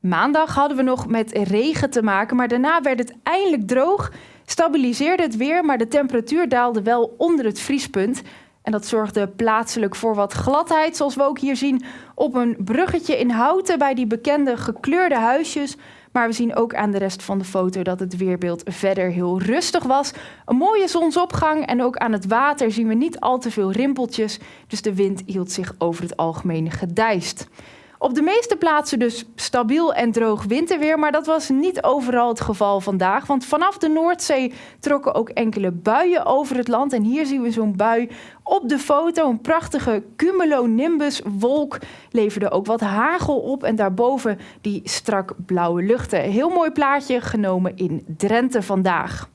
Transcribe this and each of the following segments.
Maandag hadden we nog met regen te maken, maar daarna werd het eindelijk droog. Stabiliseerde het weer, maar de temperatuur daalde wel onder het vriespunt. En dat zorgde plaatselijk voor wat gladheid, zoals we ook hier zien op een bruggetje in Houten bij die bekende gekleurde huisjes. Maar we zien ook aan de rest van de foto dat het weerbeeld verder heel rustig was. Een mooie zonsopgang en ook aan het water zien we niet al te veel rimpeltjes. Dus de wind hield zich over het algemeen gedijst. Op de meeste plaatsen dus stabiel en droog winterweer, maar dat was niet overal het geval vandaag. Want vanaf de Noordzee trokken ook enkele buien over het land. En hier zien we zo'n bui op de foto. Een prachtige cumulonimbus wolk leverde ook wat hagel op. En daarboven die strak blauwe luchten. Heel mooi plaatje genomen in Drenthe vandaag.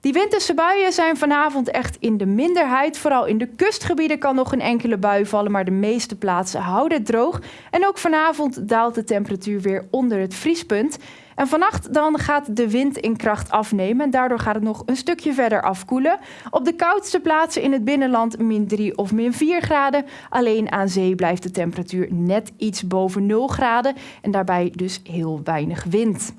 Die winterse buien zijn vanavond echt in de minderheid. Vooral in de kustgebieden kan nog een enkele bui vallen, maar de meeste plaatsen houden het droog. En ook vanavond daalt de temperatuur weer onder het vriespunt. En vannacht dan gaat de wind in kracht afnemen en daardoor gaat het nog een stukje verder afkoelen. Op de koudste plaatsen in het binnenland min 3 of min 4 graden. Alleen aan zee blijft de temperatuur net iets boven 0 graden en daarbij dus heel weinig wind.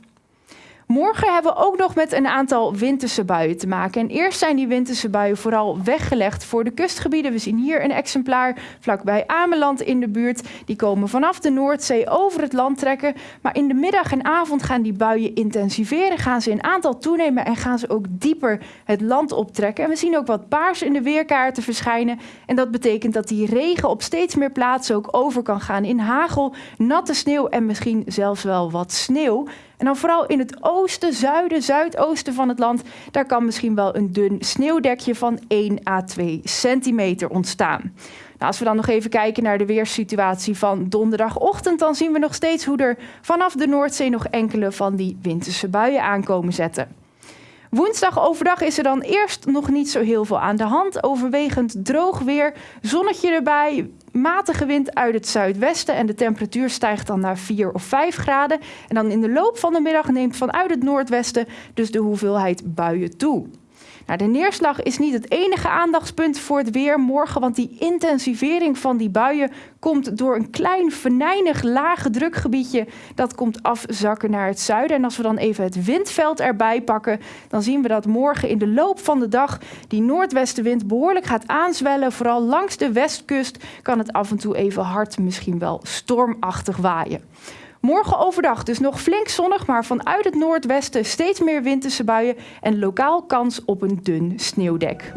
Morgen hebben we ook nog met een aantal winterse buien te maken. En eerst zijn die winterse buien vooral weggelegd voor de kustgebieden. We zien hier een exemplaar vlakbij Ameland in de buurt. Die komen vanaf de Noordzee over het land trekken. Maar in de middag en avond gaan die buien intensiveren. Gaan ze in aantal toenemen en gaan ze ook dieper het land optrekken. En we zien ook wat paars in de weerkaarten verschijnen. En dat betekent dat die regen op steeds meer plaatsen ook over kan gaan in hagel, natte sneeuw en misschien zelfs wel wat sneeuw. En dan vooral in het oosten, zuiden, zuidoosten van het land, daar kan misschien wel een dun sneeuwdekje van 1 à 2 centimeter ontstaan. Nou, als we dan nog even kijken naar de weerssituatie van donderdagochtend, dan zien we nog steeds hoe er vanaf de Noordzee nog enkele van die winterse buien aankomen zetten. Woensdag overdag is er dan eerst nog niet zo heel veel aan de hand. Overwegend droog weer, zonnetje erbij, matige wind uit het zuidwesten en de temperatuur stijgt dan naar 4 of 5 graden. En dan in de loop van de middag neemt vanuit het noordwesten dus de hoeveelheid buien toe. Nou, de neerslag is niet het enige aandachtspunt voor het weer morgen, want die intensivering van die buien komt door een klein venijnig lage drukgebiedje. Dat komt afzakken naar het zuiden. En als we dan even het windveld erbij pakken, dan zien we dat morgen in de loop van de dag die noordwestenwind behoorlijk gaat aanzwellen. Vooral langs de westkust kan het af en toe even hard, misschien wel stormachtig waaien. Morgen overdag dus nog flink zonnig, maar vanuit het noordwesten steeds meer winterse buien en lokaal kans op een dun sneeuwdek.